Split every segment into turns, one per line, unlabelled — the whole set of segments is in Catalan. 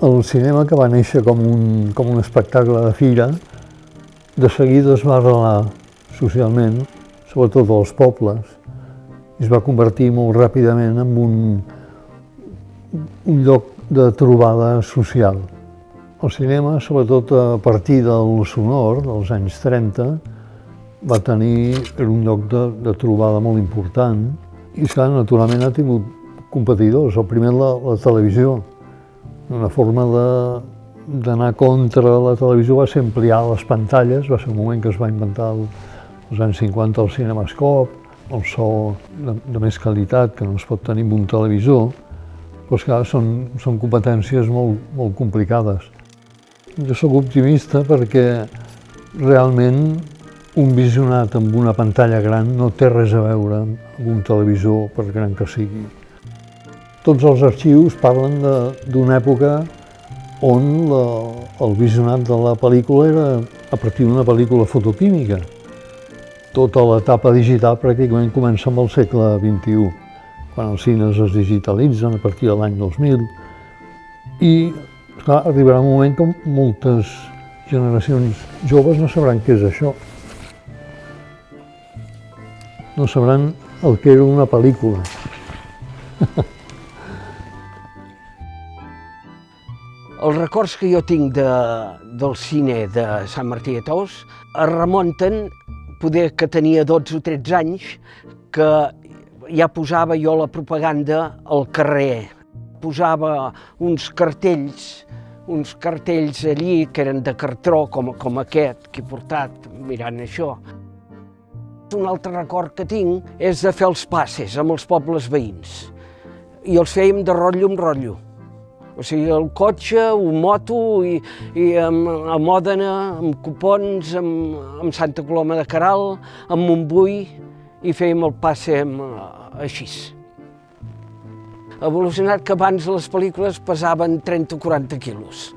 El cinema, que va néixer com un, com un espectacle de fira, de seguida es va arrelar socialment, sobretot als pobles, i es va convertir molt ràpidament en un, un lloc de trobada social. El cinema, sobretot a partir del sonor, dels anys 30, va tenir un lloc de, de trobada molt important i, esclar, naturalment ha tingut competidors. El primer la, la televisió, una forma d'anar contra la televisió va ser ampliar les pantalles, va ser un moment que es va inventar el, als anys 50 el cinemascop, el so de, de més qualitat que no es pot tenir amb un televisor, però esclar, són, són competències molt, molt complicades. Jo sóc optimista perquè realment un visionat amb una pantalla gran no té res a veure amb un televisor, per gran que sigui. Tots els arxius parlen d'una època on la, el visionat de la pel·lícula era a partir d'una pel·lícula fotoquímica. Tota l'etapa digital pràcticament comença amb el segle XXI, quan els cines es digitalitzen a partir de l'any 2000. I clar, arribarà un moment que moltes generacions joves no sabran què és això. No sabran el que era una pel·lícula.
Els records que jo tinc de, del cine de Sant Martí de Tous es remunten, poder que tenia 12 o 13 anys, que ja posava jo la propaganda al carrer. Posava uns cartells, uns cartells allí que eren de cartró, com, com aquest que he portat mirant això. Un altre record que tinc és de fer els passes amb els pobles veïns. I els fèiem de rotllo en rotllo o sigui, el cotxe, un moto i, i amb, a Mòdena, amb cupons, amb, amb Santa Coloma de Caral, amb Montbui, i fèiem el passe amb, així. Evolucionat que abans les pel·lícules pesaven 30 o 40 quilos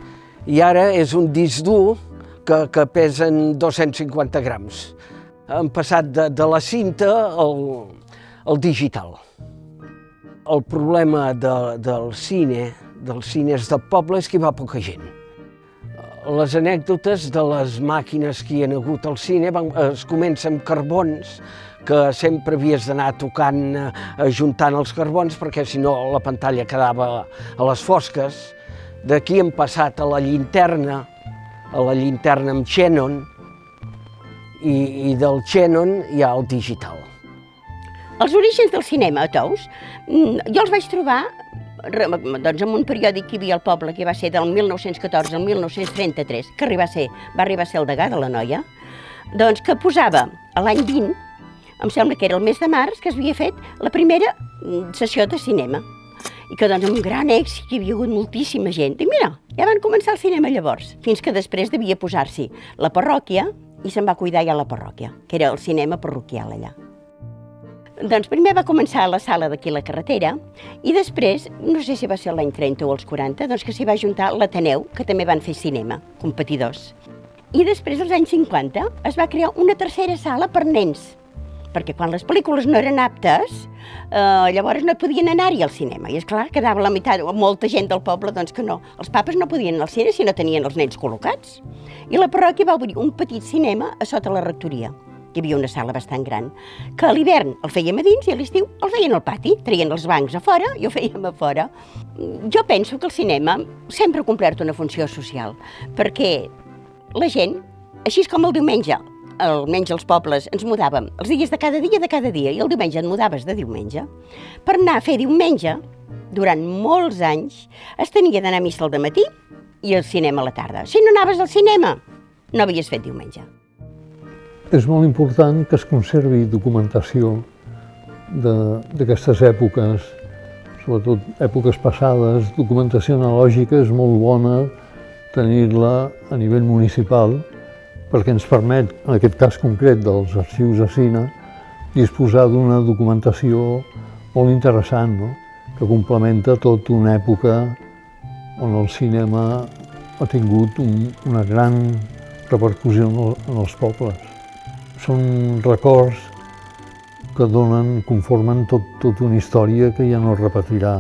i ara és un disc dur que, que pesen 250 grams. Han passat de, de la cinta al, al digital. El problema de, del cine dels cines del poble és que hi va poca gent. Les anècdotes de les màquines que hi ha hagut al cine van, es comença amb carbons, que sempre havies d'anar tocant, eh, ajuntant els carbons, perquè si no la pantalla quedava a les fosques. D'aquí hem passat a la llinterna, a la llinterna amb xenon, i, i del xenon hi ha el digital.
Els orígens del cinema a Tous, mm, jo els vaig trobar doncs, en un periòdic que hi havia al poble, que va ser del 1914 al 1933, que arriba a ser, va arribar a ser el degà de la noia, doncs que posava l'any 20, em sembla que era el mes de març, que es havia fet la primera mm, sessió de cinema. I que doncs amb un gran èxit hi havia hagut moltíssima gent. I mira, ja van començar el cinema llavors, fins que després devia posar-s'hi la parròquia i se'n va cuidar ja la parròquia, que era el cinema parroquial allà. Doncs primer va començar a la sala d'aquí la carretera i després, no sé si va ser l'any 30 o els 40, doncs que s'hi va juntar l'Ateneu, que també van fer cinema, competidors. I després, als anys 50, es va crear una tercera sala per nens, perquè quan les pel·lícules no eren aptes, eh, llavors no podien anar-hi al cinema. I és clar, quedava la meitat, molta gent del poble, doncs que no. Els papes no podien anar al cine si no tenien els nens col·locats. I la parròquia va obrir un petit cinema a sota la rectoria hi havia una sala bastant gran, que a l'hivern el fèiem a dins i a l'estiu el feien al pati, traien els bancs a fora i ho fèiem a fora. Jo penso que el cinema sempre ha complert una funció social, perquè la gent, així com el diumenge, almenys els pobles, ens mudàvem els dies de cada dia de cada dia i el diumenge et mudaves de diumenge, per anar a fer diumenge, durant molts anys, es tenia d'anar a missa al matí i al cinema a la tarda. Si no anaves al cinema, no havies fet diumenge.
És molt important que es conservi documentació d'aquestes èpoques, sobretot èpoques passades, documentació analògica és molt bona tenir-la a nivell municipal perquè ens permet, en aquest cas concret dels arxius de cine, disposar d'una documentació molt interessant, no? que complementa tota una època on el cinema ha tingut un, una gran repercussió en, el, en els pobles són records que donen, conformen tot, tot una història que ja no es repetirà.